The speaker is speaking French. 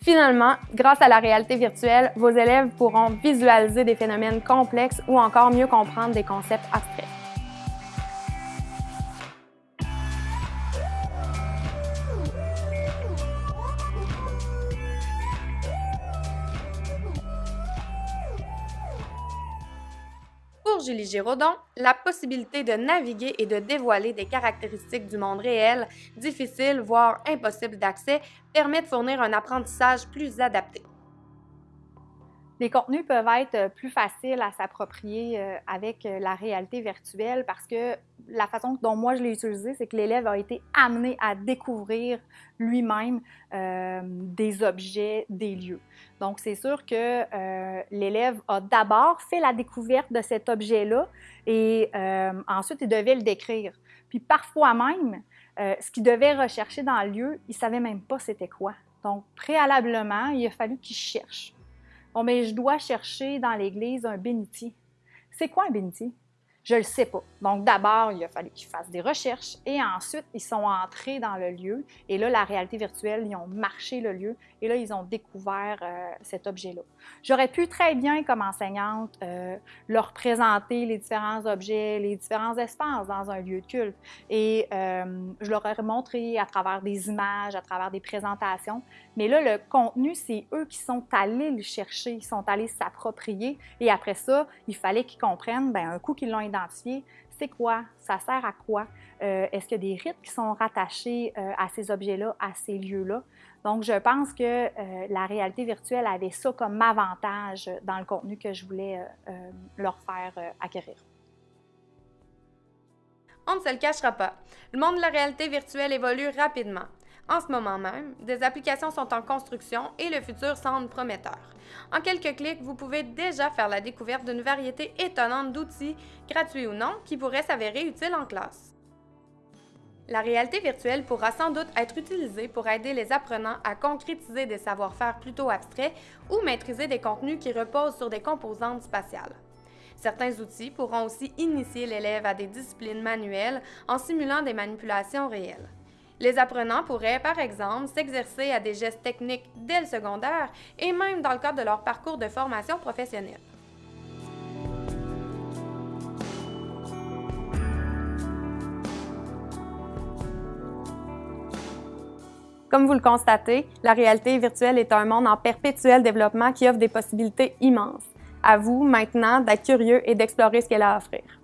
Finalement, grâce à la réalité virtuelle, vos élèves pourront visualiser des phénomènes complexes ou encore mieux comprendre des concepts abstraits. Julie Giraudon, la possibilité de naviguer et de dévoiler des caractéristiques du monde réel, difficiles, voire impossibles d'accès, permet de fournir un apprentissage plus adapté. Les contenus peuvent être plus faciles à s'approprier euh, avec euh, la réalité virtuelle parce que la façon dont moi je l'ai utilisé, c'est que l'élève a été amené à découvrir lui-même des objets, des lieux. Donc, c'est sûr que l'élève a d'abord fait la découverte de cet objet-là et ensuite il devait le décrire. Puis parfois même, ce qu'il devait rechercher dans le lieu, il ne savait même pas c'était quoi. Donc, préalablement, il a fallu qu'il cherche. Bon, mais je dois chercher dans l'église un bénitier. C'est quoi un bénitier? Je le sais pas. Donc, d'abord, il a fallu qu'ils fassent des recherches et ensuite, ils sont entrés dans le lieu. Et là, la réalité virtuelle, ils ont marché le lieu et là, ils ont découvert euh, cet objet-là. J'aurais pu très bien, comme enseignante, euh, leur présenter les différents objets, les différents espaces dans un lieu de culte. Et euh, je leur aurais montré à travers des images, à travers des présentations. Mais là, le contenu, c'est eux qui sont allés le chercher, ils sont allés s'approprier. Et après ça, il fallait qu'ils comprennent, bien, un coup qu'ils l'ont c'est quoi, ça sert à quoi, euh, est-ce qu'il y a des rites qui sont rattachés euh, à ces objets-là, à ces lieux-là? Donc, je pense que euh, la réalité virtuelle avait ça comme avantage dans le contenu que je voulais leur faire acquérir. On ne se le cachera pas, le monde de la réalité virtuelle évolue rapidement. En ce moment même, des applications sont en construction et le futur semble prometteur. En quelques clics, vous pouvez déjà faire la découverte d'une variété étonnante d'outils, gratuits ou non, qui pourraient s'avérer utiles en classe. La réalité virtuelle pourra sans doute être utilisée pour aider les apprenants à concrétiser des savoir-faire plutôt abstraits ou maîtriser des contenus qui reposent sur des composantes spatiales. Certains outils pourront aussi initier l'élève à des disciplines manuelles en simulant des manipulations réelles. Les apprenants pourraient, par exemple, s'exercer à des gestes techniques dès le secondaire et même dans le cadre de leur parcours de formation professionnelle. Comme vous le constatez, la réalité virtuelle est un monde en perpétuel développement qui offre des possibilités immenses. À vous maintenant d'être curieux et d'explorer ce qu'elle a à offrir.